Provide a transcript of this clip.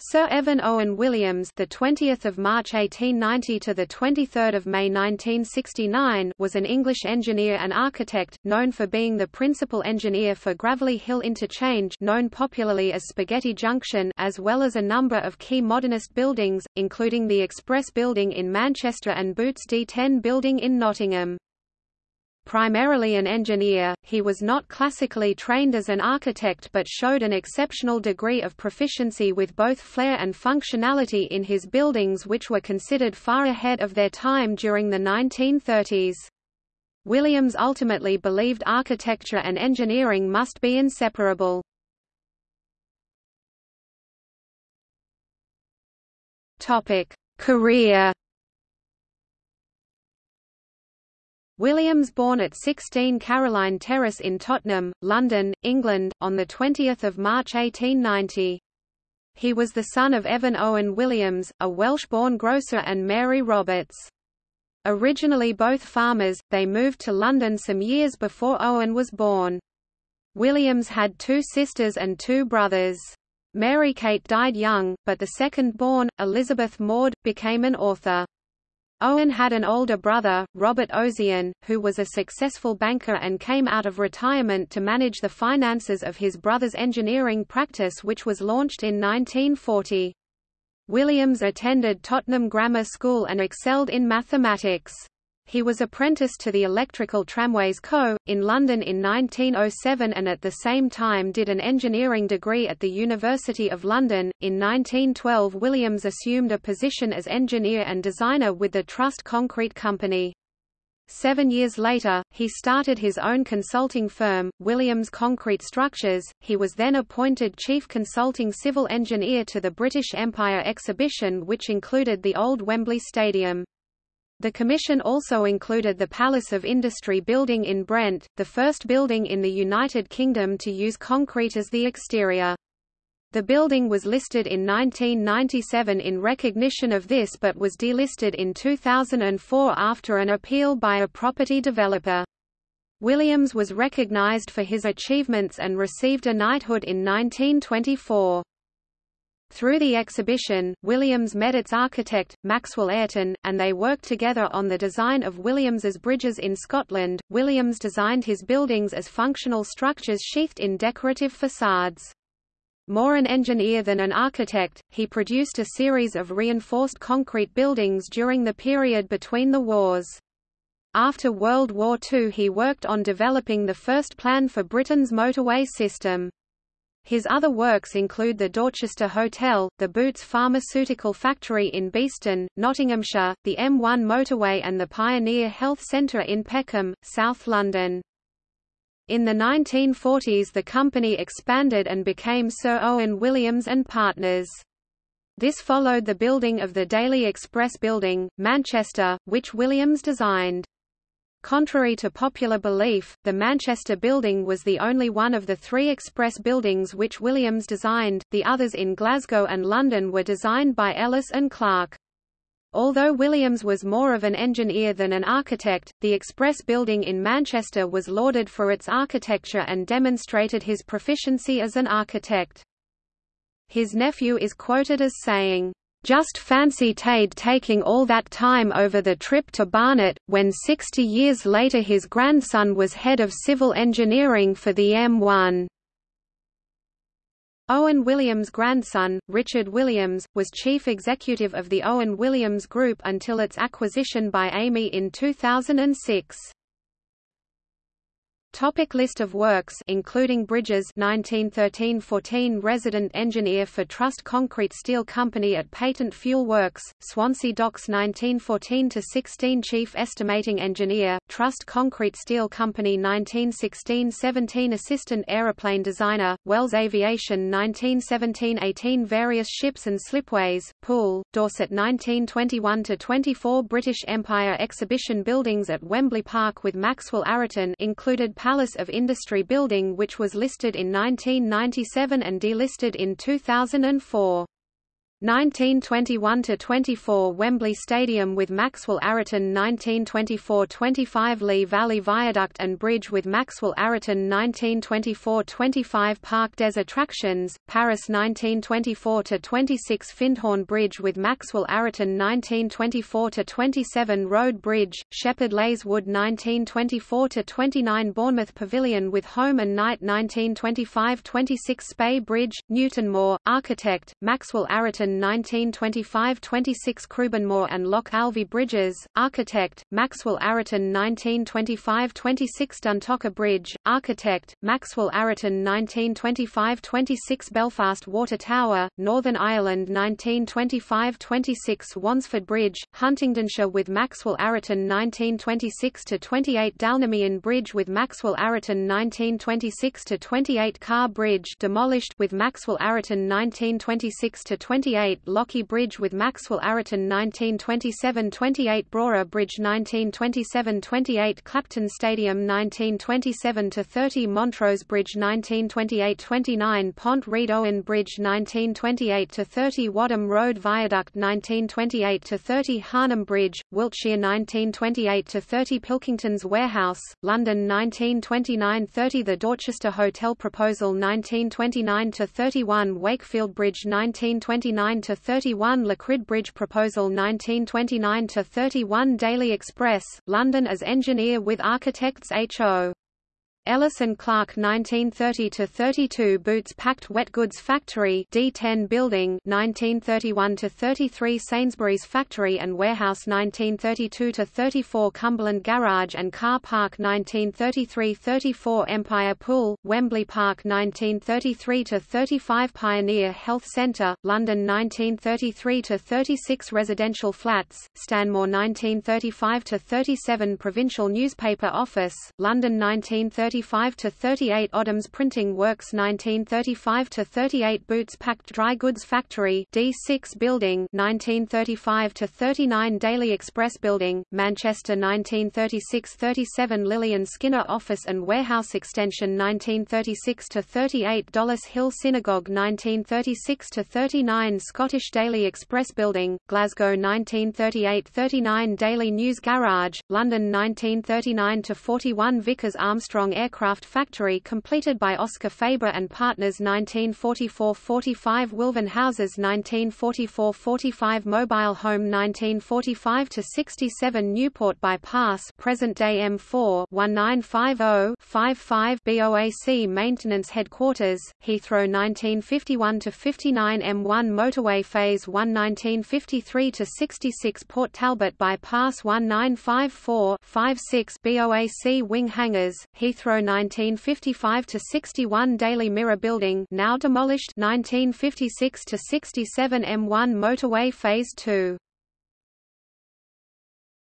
Sir Evan Owen Williams, the 20th of March 1890 to the 23rd of May 1969, was an English engineer and architect known for being the principal engineer for Gravelly Hill Interchange, known popularly as Spaghetti Junction, as well as a number of key modernist buildings, including the Express Building in Manchester and Boots D10 Building in Nottingham. Primarily an engineer, he was not classically trained as an architect but showed an exceptional degree of proficiency with both flair and functionality in his buildings which were considered far ahead of their time during the 1930s. Williams ultimately believed architecture and engineering must be inseparable. Career Williams born at 16 Caroline Terrace in Tottenham, London, England, on 20 March 1890. He was the son of Evan Owen Williams, a Welsh-born grocer and Mary Roberts. Originally both farmers, they moved to London some years before Owen was born. Williams had two sisters and two brothers. Mary Kate died young, but the second-born, Elizabeth Maud, became an author. Owen had an older brother, Robert Ossian, who was a successful banker and came out of retirement to manage the finances of his brother's engineering practice which was launched in 1940. Williams attended Tottenham Grammar School and excelled in mathematics. He was apprenticed to the Electrical Tramways Co., in London in 1907 and at the same time did an engineering degree at the University of London. In 1912 Williams assumed a position as engineer and designer with the Trust Concrete Company. Seven years later, he started his own consulting firm, Williams Concrete Structures. He was then appointed Chief Consulting Civil Engineer to the British Empire exhibition which included the old Wembley Stadium. The commission also included the Palace of Industry building in Brent, the first building in the United Kingdom to use concrete as the exterior. The building was listed in 1997 in recognition of this but was delisted in 2004 after an appeal by a property developer. Williams was recognized for his achievements and received a knighthood in 1924. Through the exhibition, Williams met its architect, Maxwell Ayrton, and they worked together on the design of Williams's bridges in Scotland. Williams designed his buildings as functional structures sheathed in decorative facades. More an engineer than an architect, he produced a series of reinforced concrete buildings during the period between the wars. After World War II he worked on developing the first plan for Britain's motorway system. His other works include the Dorchester Hotel, the Boots Pharmaceutical Factory in Beeston, Nottinghamshire, the M1 motorway and the Pioneer Health Centre in Peckham, South London. In the 1940s the company expanded and became Sir Owen Williams and Partners. This followed the building of the Daily Express Building, Manchester, which Williams designed. Contrary to popular belief, the Manchester building was the only one of the three express buildings which Williams designed, the others in Glasgow and London were designed by Ellis and Clarke. Although Williams was more of an engineer than an architect, the Express building in Manchester was lauded for its architecture and demonstrated his proficiency as an architect. His nephew is quoted as saying, just fancy Taid taking all that time over the trip to Barnet, when 60 years later his grandson was head of civil engineering for the M1. Owen Williams' grandson, Richard Williams, was chief executive of the Owen Williams Group until its acquisition by Amey in 2006. Topic list of works including Bridges 1913-14 resident engineer for Trust Concrete Steel Company at Patent Fuel Works, Swansea Docks 1914-16 chief estimating engineer, Trust Concrete Steel Company 1916-17 assistant aeroplane designer, Wells Aviation 1917-18 various ships and slipways, Poole, Dorset 1921-24 British Empire exhibition buildings at Wembley Park with Maxwell Ayrton included Palace of Industry building which was listed in 1997 and delisted in 2004. 1921–24 Wembley Stadium with Maxwell Ayrton 1924–25 Lee Valley Viaduct and Bridge with Maxwell Ayrton 1924–25 Parc des Attractions, Paris 1924–26 Findhorn Bridge with Maxwell Ayrton 1924–27 Road Bridge, Shepherd Leys Wood 1924–29 Bournemouth Pavilion with Home and Knight 1925–26 Spey Bridge, Newtonmore, architect, Maxwell Ayrton 1925–26 Crubenmore and Loch Alvie Bridges, architect, Maxwell Ayrton 1925–26 Duntocher Bridge, architect, Maxwell Ayrton 1925–26 Belfast Water Tower, Northern Ireland 1925–26 Wansford Bridge, Huntingdonshire with Maxwell Ayrton 1926–28 Dalnamein Bridge with Maxwell Ayrton 1926–28 Carr Bridge demolished with Maxwell Ayrton 1926–28 28 Lochy Bridge with Maxwell Ayrton 1927-28 Brora Bridge 1927-28 Clapton Stadium 1927-30 Montrose Bridge 1928-29 Pont Reid Owen Bridge 1928-30 Wadham Road Viaduct 1928-30 Harnham Bridge, Wiltshire 1928-30 Pilkington's Warehouse, London 1929-30 The Dorchester Hotel Proposal 1929-31 Wakefield Bridge 1929 1929–31 Lacrid Bridge Proposal 1929–31 Daily Express, London as engineer with architects H.O. Ellis and Clarke 1930–32 Boots Packed Wet Goods Factory D10 Building 1931–33 Sainsbury's Factory and Warehouse 1932–34 Cumberland Garage and Car Park 1933–34 Empire Pool, Wembley Park 1933–35 Pioneer Health Centre, London 1933–36 Residential Flats, Stanmore 1935–37 Provincial Newspaper Office, London 1930 1935 to 38 Odhams Printing Works 1935 to 38 Boots Packed Dry Goods Factory D6 Building 1935 to 39 Daily Express Building Manchester 1936-37 Lilian Skinner Office and Warehouse Extension 1936 to 38 Dollis Hill Synagogue 1936 to 39 Scottish Daily Express Building Glasgow 1938-39 Daily News Garage London 1939 to 41 Vickers Armstrong Air aircraft factory completed by Oscar Faber and Partners 1944–45 Wilvan Houses 1944–45 Mobile Home 1945–67 Newport Bypass present-day M4 1950-55 BOAC Maintenance Headquarters, Heathrow 1951–59 M1 Motorway Phase 1 1953–66 Port Talbot Bypass 1954-56 BOAC Wing Hangars, Heathrow 1955 to 61 Daily Mirror Building now demolished 1956 to 67 M1 Motorway Phase 2